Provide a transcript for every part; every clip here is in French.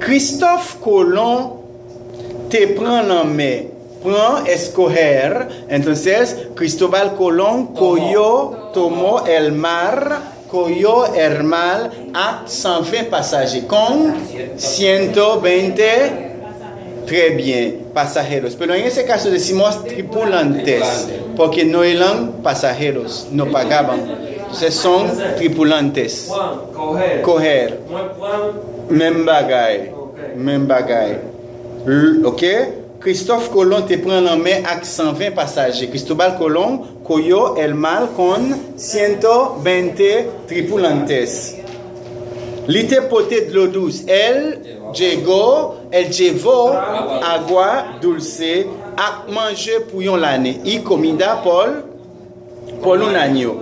Christophe Colomb te prend en main, prend escoger, entonces Cristóbal Colón cogió, tomó el mar, cogió el mar a 120 pasajeros, con 120 Très bien, pasajeros. Pero en ese caso decimos tripulantes, porque no eran pasajeros, no pagaban. Entonces son tripulantes. Coger. Pran, même bagay, men bagay. Ok? Christophe Colomb te pren nan men ak 120 pasaje. Cristobal Colomb, koyo el mal kon 120 tripulantes. Li te pote dlo douz. El, djego, el djevo, agwa, dulce, ak manje pou yon lane. I komida pol, polon anyo.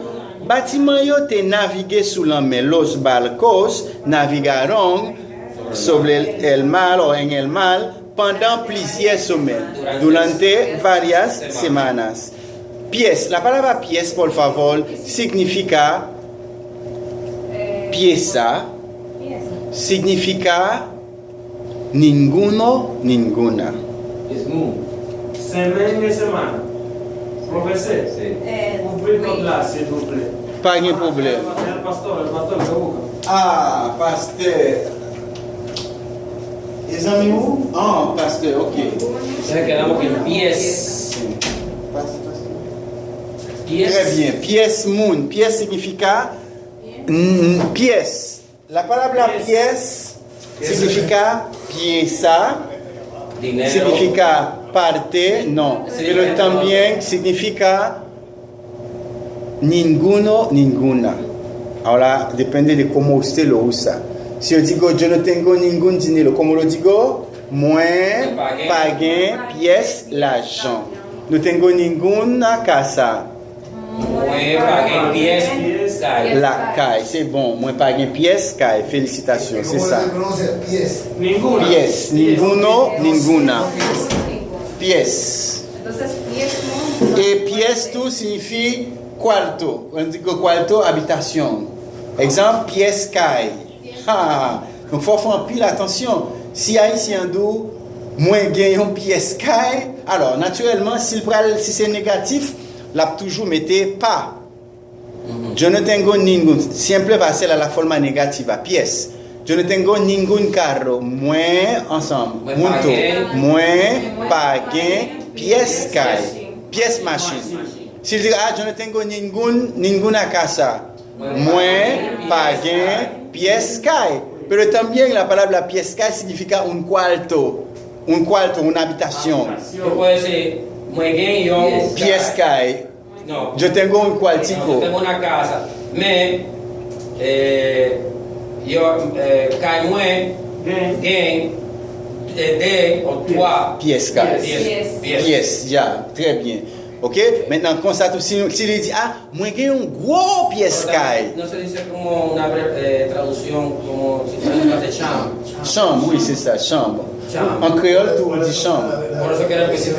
Batiman yo te navige sou lan men los balkos, naviga rong, sobre el, el mar o en el mar pendant plusieurs semaines, durante varias semanas. Pies, la palabra pies, por favor, significa pieza, significa ninguno, ninguna. semen e seman. Profesor, Eh, ouvrir comme là, s'il vous plaît. Pas de problème. Ah, pasteur. Les amis où? Ah, pasteur, ok. Entonces quedamos en pies. Pies. Très bien. Pièce moon. Pièce significa mm, pièce. La palabra pièce significa pieza, Dinero. significa parte, no. Pero también significa ninguno, ninguna. Ahora depende de cómo usted lo usa. Si yo digo yo no tengo ningún dinero, ¿cómo lo digo? Moi Pagué. pagué pièce l'argent. No tengo ninguna casa. Mwen pagué pies. La caille, c'est bon. Moi pagué pièce caille. Félicitations, c'est ça. pies. Ninguna. Pièce, ninguno, ninguna. Pies. Et pièce tout signifie cuarto. On dit que cuarto, habitation. Exemple, pièce caille. Ah, donc faut faire pile attention. Si haïtien d'où moins gagne une pièce caille, alors naturellement, s'il pral- si c'est négatif, là toujours mettez pas. Yo no tengo ningún, siempre va a ser a la forma negativa, pies. Yo no tengo ningún carro, moi ensemble, Moi junto, pagué. moi pagué, pies calle, pies machine. Si je dis, ah, yo no tengo ningún, ninguna Mue, pagué, piescai. Pero también la palabra piescai significa un cuarto, un cuarto, una habitación. Yo puedo decir, yo... Piescai. No. Yo tengo un cuartico. No, yo tengo una casa. Me, eh, yo, eh, caimue, gain, eh, de, o toi. Piescai. Pies, ya, très bien. Ok? Mètnen konstat ou si li di, ah, mwen gen yon gwo piyes kay. Non se dise koumou un abre traduksyon koumou si traduksyon de chanm. Chanm, oui, se sa, chanm. En kreol tou di chanm.